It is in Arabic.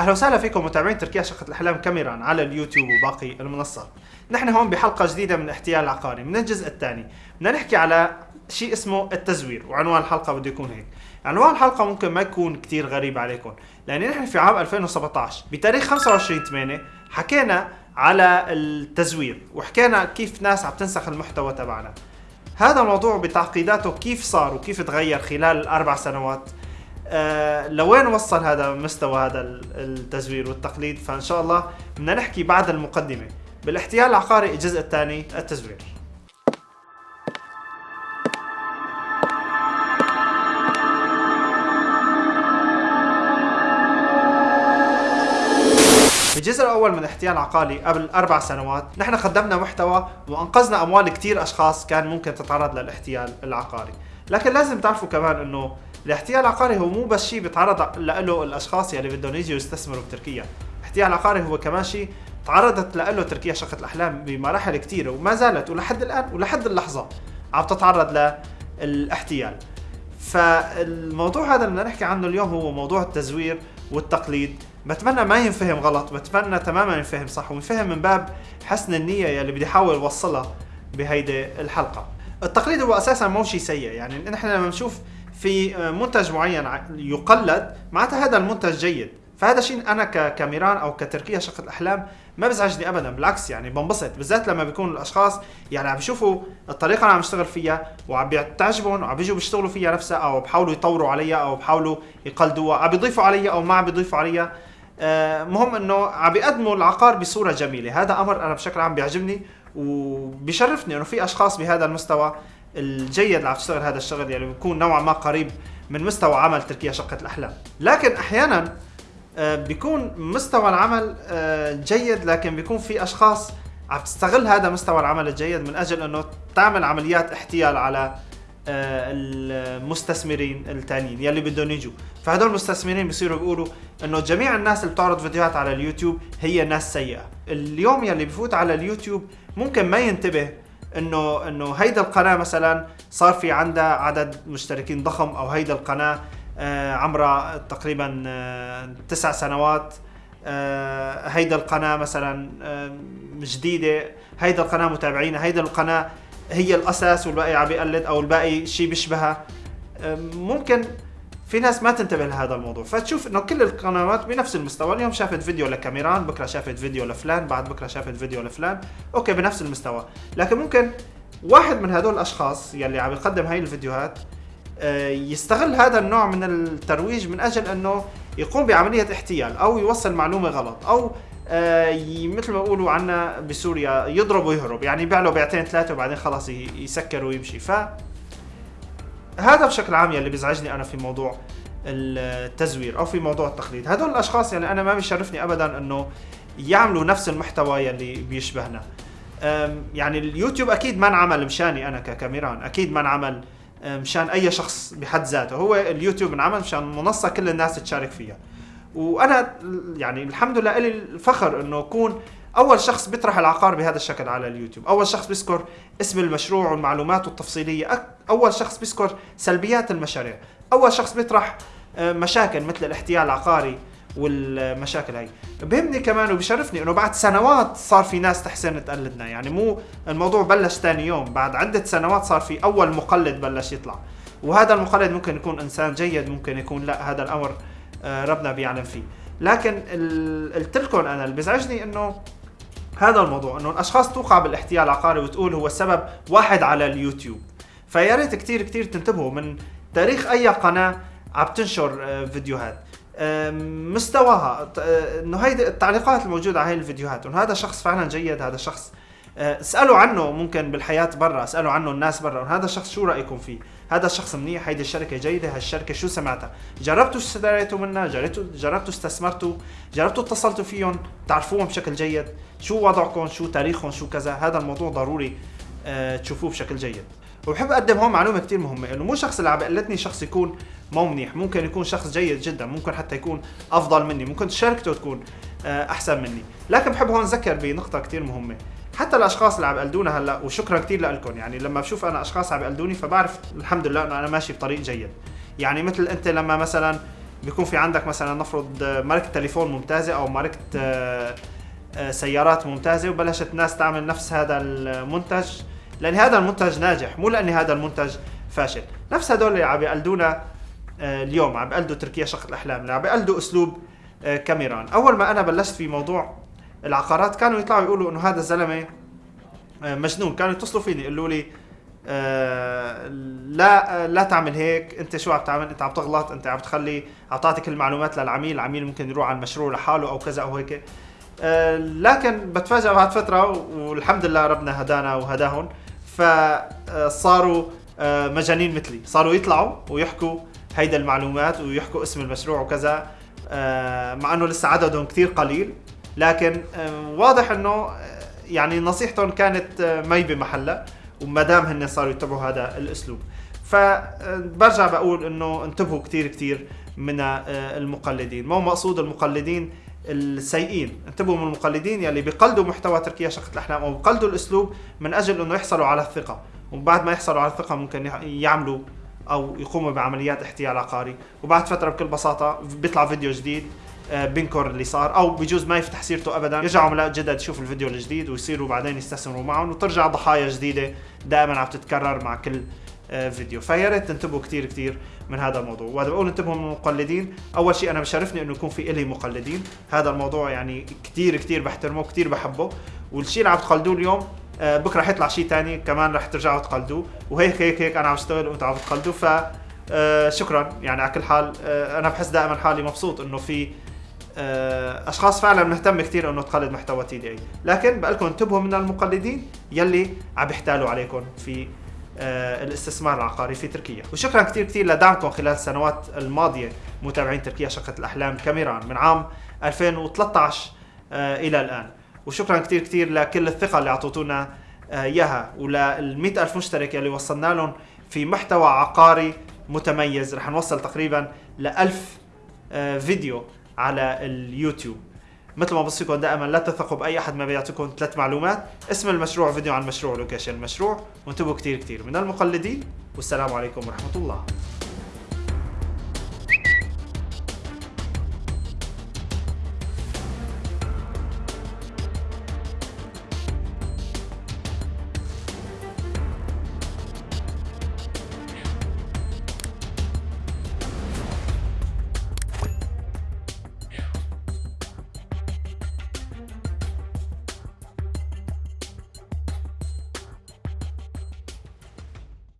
أهلا وسهلا فيكم متابعين تركيا شقة الأحلام كاميران على اليوتيوب وباقي المنصات. نحن هون بحلقة جديدة من احتيال العقاري من الجزء الثاني، بدنا نحكي على شيء اسمه التزوير وعنوان الحلقة بده يكون هيك. عنوان الحلقة ممكن ما يكون كتير غريب عليكم، لأن نحن في عام 2017 بتاريخ 25 8 حكينا على التزوير وحكينا كيف ناس عم تنسخ المحتوى تبعنا. هذا الموضوع بتعقيداته كيف صار وكيف تغير خلال الاربع سنوات آه لوين وصل هذا مستوى هذا التزوير والتقليد؟ فإن شاء الله بدنا نحكي بعد المقدمة. بالاحتيال العقاري الجزء الثاني التزوير. في الجزء الأول من احتيال عقاري قبل أربع سنوات نحن قدمنا محتوى وأنقذنا أموال كثير أشخاص كان ممكن تتعرض للاحتيال العقاري. لكن لازم تعرفوا كمان إنه الاحتيال العقاري هو مو بس شيء بيتعرض له الأشخاص يلي بدهم يجوا يستثمروا بتركيا. الاحتيال العقاري هو كمان شيء تعرضت له تركيا شقة الأحلام بمراحل كثيرة وما زالت ولحد الآن ولحد اللحظة عم تتعرض للاحتيال. فالموضوع هذا اللي بدنا نحكي عنه اليوم هو موضوع التزوير والتقليد. بتمنى ما ينفهم غلط بتمنى تماما ينفهم صح وينفهم من باب حسن النية يلي بدي أحاول أوصلها بهيدي الحلقة. التقليد هو أساسا مو شيء سيء يعني نحن لما نشوف في منتج معين يقلد معناتها هذا المنتج جيد. فهذا شيء أنا ككاميران أو كتركيا شقه الأحلام ما بزعجني ابدا بالعكس يعني بنبسط بالذات لما بيكون الأشخاص يعني عم يشوفوا الطريقة اللي عم يشتغل فيها وعم تعجبهم وعم بيجوا بيشتغلوا فيها نفسها أو بحاولوا يطوروا عليها أو بحاولوا يقلدوها عم بيضيفوا عليها أو ما عم بيضيفوا عليها. آه، مهم إنه عم بيقدموا العقار بصورة جميلة. هذا أمر أنا بشكل عام بيعجبني وبيشرفني إنه في أشخاص بهذا المستوى الجيد اللي عم تشتغل هذا الشغل يعني بيكون نوعا ما قريب من مستوى عمل تركيا شقة الأحلام. لكن أحيانا آه، بيكون مستوى العمل آه، جيد لكن بيكون في أشخاص عم تستغل هذا مستوى العمل الجيد من أجل أنه تعمل عمليات احتيال على آه، المستثمرين الثانيين يلي بدهم يجوا. فهدول المستثمرين بيصيروا بيقولوا إنه جميع الناس اللي بتعرض فيديوهات على اليوتيوب هي ناس سيئة. اليوم يلي بفوت على اليوتيوب ممكن ما ينتبه إنه إنه هيدا القناة مثلا صار في عندها عدد مشتركين ضخم أو هيدا القناة آه، عمرها تقريبا آه، تسع سنوات. هيدا القناة مثلا جديدة. هيدا القناة متابعينها. هيدا القناة هي الأساس والباقي عم بيقلد أو الباقي شيء بيشبهها. ممكن في ناس ما تنتبه لهذا الموضوع. فتشوف إنه كل القنوات بنفس المستوى. اليوم شافت فيديو لكاميران بكرة شافت فيديو لفلان بعد بكرة شافت فيديو لفلان. okay بنفس المستوى. لكن ممكن واحد من هدول الأشخاص يلي عم يقدم هاي الفيديوهات آه، يستغل هذا النوع من الترويج من أجل إنه يقوم بعملية احتيال أو يوصل معلومة غلط أو آه، مثل ما بيقولوا عنا بسوريا يضرب ويهرب. يعني يبيع له بيعتين ثلاثة وبعدين خلاص يسكر ويمشي. ف هذا بشكل عام يلي بيزعجني أنا في موضوع التزوير أو في موضوع التقليد هدول الأشخاص يعني أنا ما بيشرفني ابدا إنه يعملوا نفس المحتوى يلي بيشبهنا. يعني اليوتيوب أكيد ما انعمل مشاني أنا ككاميران أكيد ما انعمل مشان أي شخص بحد ذاته. هو اليوتيوب انعمل مشان منصة كل الناس تشارك فيها. وأنا يعني الحمد لله لي الفخر إنه أكون أول شخص بيطرح العقار بهذا الشكل على اليوتيوب. أول شخص بيذكر اسم المشروع والمعلومات التفصيليه أول شخص بيذكر سلبيات المشاريع. أول شخص بيطرح آه، مشاكل مثل الاحتيال العقاري والمشاكل هاي. بهمني كمان وبشرفني إنه بعد سنوات صار في ناس تحسن تقلدنا. يعني مو الموضوع بلش ثاني يوم. بعد عدة سنوات صار في أول مقلد بلش يطلع. وهذا المقلد ممكن يكون إنسان جيد ممكن يكون لا هذا الأمر آه، ربنا بيعلم فيه. لكن قلت لكم أنا اللي بيزعجني إنه هذا الموضوع إنه الأشخاص توقع بالاحتيال العقاري وتقول هو السبب واحد على اليوتيوب. فيا ريت كثير كثير تنتبهوا من تاريخ أي قناة عم تنشر آه، فيديوهات. مستواها آه، إنه هيدي التعليقات الموجودة على هاي الفيديوهات إنه هذا شخص فعلا جيد هذا شخص اسألوا عنه ممكن بالحياة برا اسألوا عنه الناس برا. هذا الشخص شو رأيكم فيه؟ هذا الشخص منيح؟ هيدي الشركة جيدة؟ هالشركه شو سمعتها؟ جربتوا اشتريتوا منها؟ جربتوا جربتوا استثمرتوا؟ جربتوا اتصلتوا فيهم؟ تعرفوهم بشكل جيد؟ شو وضعكم؟ شو تاريخهم؟ شو كذا؟ هذا الموضوع ضروري أه تشوفوه بشكل جيد. وبحب أقدم هون معلومة كثير مهمة إنه مو شخص اللي عم بقلدني شخص يكون مو منيح. ممكن يكون شخص جيد جدا ممكن حتى يكون أفضل مني ممكن شركته تكون آه، أحسن مني. لكن بحب هون اذكر بنقطة كثير مهمة. حتى الأشخاص اللي عم يقلدونا هلأ وشكرا كثير لكم يعني لما بشوف أنا أشخاص عم يقلدوني فبعرف الحمد لله إنه أنا ماشي بطريق جيد. يعني مثل أنت لما مثلا بيكون في عندك مثلا نفرض ماركة تليفون ممتازة أو ماركة آه، آه، سيارات ممتازة وبلشت الناس تعمل نفس هذا المنتج لأن هذا المنتج ناجح مو لأن هذا المنتج فاشل. نفس هدول اللي عم يقلدونا آه، اليوم عم بيقلدوا تركيا شقة الأحلام اللي عم بيقلدوا أسلوب كاميران. أول ما أنا بلشت في موضوع العقارات كانوا يطلعوا يقولوا إنه هذا الزلمة مجنون. كانوا يتصلوا فيني يقولوا لي آه لا لا تعمل هيك. أنت شو عم تعمل؟ أنت عم تغلط أنت عم تخلي اعطيتك المعلومات للعميل العميل ممكن يروح على المشروع لحاله أو كذا أو هيك. آه لكن بتفاجئ بعد فترة والحمد لله ربنا هدانا وهداهم. فصاروا آه مجانين مثلي. صاروا يطلعوا ويحكوا هيدا المعلومات ويحكوا اسم المشروع وكذا آه مع إنه لسه عددهم كثير قليل. لكن آه واضح إنه يعني نصيحتهم كانت مي بمحلها وما دام هن صاروا يتبعوا هذا الأسلوب. فبرجع بقول إنه انتبهوا كثير كثير من آه، المقلدين. مو مقصود المقلدين السيئين. انتبهوا من المقلدين يلي بيقلدوا محتوى تركيا شقة الأحلام أو بيقلدوا الأسلوب من أجل أنه يحصلوا على الثقة. وبعد ما يحصلوا على الثقة ممكن يعملوا أو يقوموا بعمليات احتيال عقاري. وبعد فترة بكل بساطة بيطلع فيديو جديد آه، بينكر اللي صار أو بجوز ما يفتح سيرته ابدا. يرجعوا عملاء جدد يشوفوا الفيديو الجديد ويصيروا بعدين يستثمروا معهم وترجع ضحايا جديدة دائما عم تتكرر مع كل آه، فيديو. فيا ريت تنتبهوا كثير كثير من هذا الموضوع. وهذا بقول انتبهوا من المقلدين. أول شيء أنا بشرفني إنه يكون في إلي مقلدين. هذا الموضوع يعني كثير كثير بحترمه كثير بحبه. والشيء اللي عم تقلدوه اليوم آه، بكرة حيطلع شيء ثاني كمان رح ترجعوا تقلدوه. وهيك هيك هيك أنا عم اشتغل وأنتم عم تقلدوا ف شكرا يعني على كل حال أنا بحس دائما حالي مبسوط إنه في أشخاص فعلا مهتمه كثير إنه تقلد محتوى تي دي اي لكن بقول لكم انتبهوا من المقلدين يلي عم يحتالوا عليكم في آه، الاستثمار العقاري في تركيا. وشكرا كثير كثير لدعمكم خلال السنوات الماضية متابعين تركيا شقة الأحلام كاميران من عام 2013 آه، إلى الآن. وشكرا كثير كثير لكل الثقة اللي اعطيتونا إياها ولل ألف مشترك يلي وصلنا لهم في محتوى عقاري متميز. رح نوصل تقريبا ل 1000 فيديو. على اليوتيوب. مثل ما بوصيكم دائما لا تثقوا بأي أحد ما بيعطيكم ثلاث معلومات. اسم المشروع فيديو عن المشروع location المشروع. وانتبهوا كثير كثير من المقلدين والسلام عليكم ورحمة الله.